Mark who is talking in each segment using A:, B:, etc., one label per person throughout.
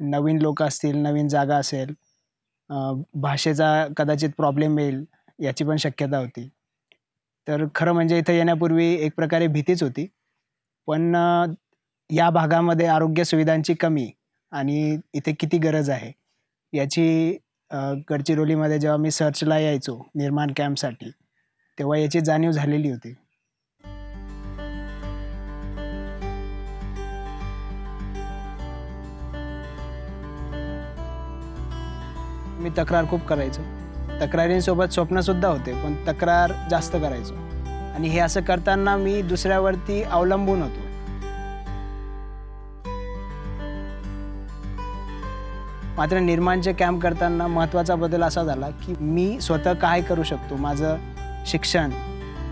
A: नवीन लोक असतील नवीन जागा असेल भाषेचा कदाचित प्रॉब्लेम येईल याची पण शक्यता होती. तर खरं म्हणजे इथं येण्यापूर्वी एक प्रकारे भीतीच होती. पण या भागामध्ये आरोग्य सुविधांची कमी आणि इथे किती गरज आहे याची गडचिरोलीमध्ये जेव्हा मी सर्चला यायचो निर्माण कॅम्पसाठी तेव्हा याची जाणीव झालेली होती. मी तक्रार खूप करायचो. तक्रारींसोबत स्वप्नसुद्धा होते पण तक्रार जास्त करायचो. आणि हे असं करताना मी दुसऱ्यावरती अवलंबून होतो. मात्र निर्माणचे कॅम्प करताना महत्त्वाचा बदल असा झाला की मी स्वतः काय करू शकतो? माझं शिक्षण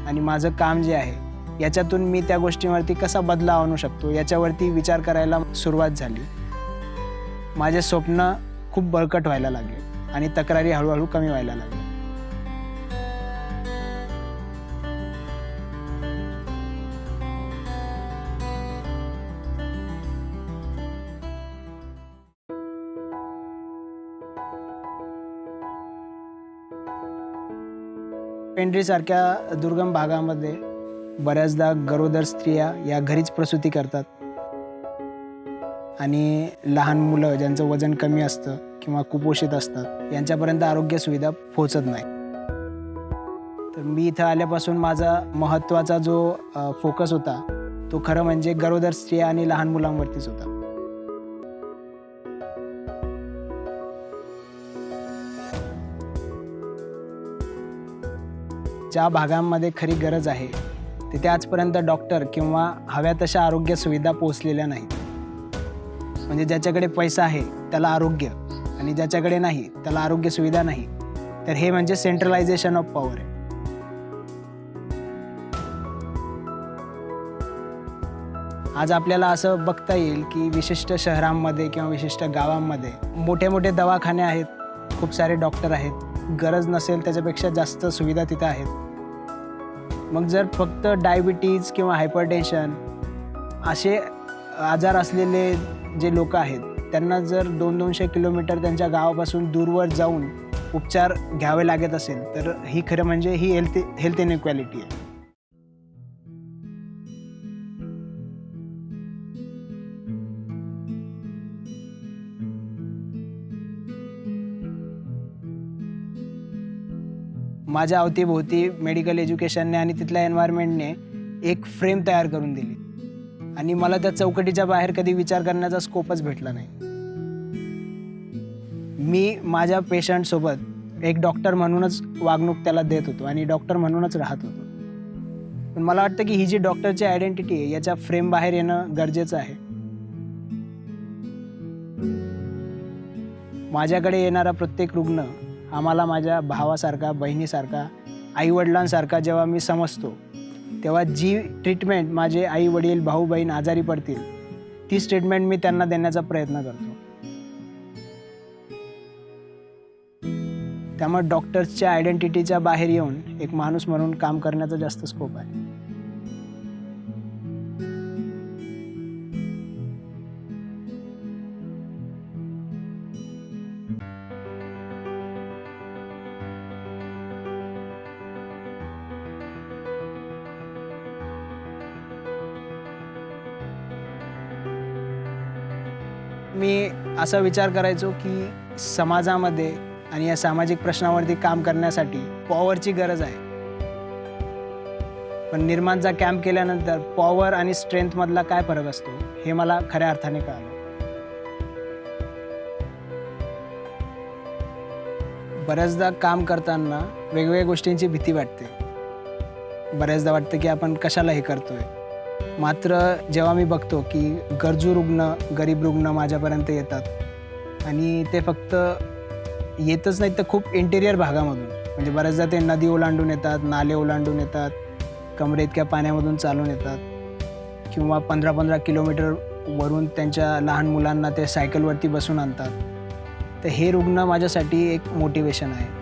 A: आणि माझं काम जे आहे याच्यातून मी त्या गोष्टीवरती कसा बदलाव आणू शकतो? याच्यावरती विचार करायला सुरुवात झाली. माझे स्वप्न खूप बळकट व्हायला लागले. आणि तक्रारी हळूहळू कमी व्हायला लागल्या. पेंढरीसारख्या दुर्गम भागामध्ये बऱ्याचदा गरोदर स्त्रिया या घरीच प्रसूती करतात. आणि लहान मुलं ज्यांचं वजन कमी असतं किंवा कुपोषित असतात यांच्यापर्यंत आरोग्य सुविधा पोहोचत नाही. तर मी इथं आल्यापासून माझा महत्त्वाचा जो फोकस होता तो खरं म्हणजे गरोदर स्त्रिया आणि लहान मुलांवरतीच होता. ज्या भागांमध्ये खरी गरज आहे तिथे आजपर्यंत डॉक्टर किंवा हव्या तशा आरोग्य सुविधा पोहोचलेल्या नाहीत. म्हणजे ज्याच्याकडे पैसा आहे त्याला आरोग्य. आणि ज्याच्याकडे नाही त्याला आरोग्य सुविधा नाही. तर हे म्हणजे सेंट्रलायझेशन ऑफ पॉवर आहे. आज आपल्याला असं बघता येईल की विशिष्ट शहरांमध्ये किंवा विशिष्ट गावांमध्ये मोठे मोठे दवाखाने आहेत खूप सारे डॉक्टर आहेत गरज नसेल त्याच्यापेक्षा जास्त सुविधा तिथं आहेत. मग जर फक्त डायबिटीज किंवा हायपरटेन्शन असे आजार असलेले जे लोक आहेत त्यांना जर दोन दोनशे किलोमीटर त्यांच्या गावापासून दूरवर जाऊन उपचार घ्यावे लागत असेल तर ही खरं म्हणजे ही हेल्थ हेल्थ इनइक्वॅलिटी आहे. माझ्या अवतीभोवती मेडिकल एज्युकेशनने आणि तिथल्या एन्व्हायरमेंटने एक फ्रेम तयार करून दिली. आणि मला त्या चौकटीच्या बाहेर कधी विचार करण्याचा स्कोपच भेटला नाही. मी माझ्या पेशंटसोबत एक डॉक्टर म्हणूनच वागणूक त्याला देत होतो आणि डॉक्टर म्हणूनच राहत होतो. पण मला वाटतं की ही जी डॉक्टरची आयडेंटिटी आहे याच्या फ्रेम बाहेर येणं गरजेचं आहे. माझ्याकडे येणारा प्रत्येक रुग्ण आम्हाला माझ्या भावासारखा बहिणीसारखा आईवडिलांसारखा जेव्हा मी समजतो तेव्हा जी ट्रीटमेंट माझे आई वडील भाऊ बहीण आजारी पडतील तीच ट्रीटमेंट मी त्यांना देण्याचा प्रयत्न करतो. त्यामुळे डॉक्टर्सच्या आयडेंटिटीच्या बाहेर येऊन एक माणूस म्हणून काम करण्याचा जास्त स्कोप आहे. मी असा विचार करायचो की समाजामध्ये आणि या सामाजिक प्रश्नावरती काम करण्यासाठी पॉवरची गरज आहे. पण निर्माणचा कॅम्प केल्यानंतर पॉवर आणि स्ट्रेंथमधला काय फरक असतो हे मला खऱ्या अर्थाने कळालं. बऱ्याचदा काम करताना वेगवेगळ्या गोष्टींची भीती वाटते. बऱ्याचदा वाटतं की आपण कशाला हे करतोय. मात्र जेव्हा मी बघतो की गरजू रुग्ण गरीब रुग्ण माझ्यापर्यंत येतात आणि ते फक्त येतच नाहीत तर खूप इंटेरियर भागामधून. म्हणजे बऱ्याचदा ते नदी ओलांडून येतात नाले ओलांडून येतात कमरे इतक्या पाण्यामधून चालून येतात किंवा पंधरा पंधरा किलोमीटर वरून त्यांच्या लहान मुलांना ते सायकलवरती बसून आणतात. तर हे रुग्ण माझ्यासाठी एक मोटिवेशन आहे.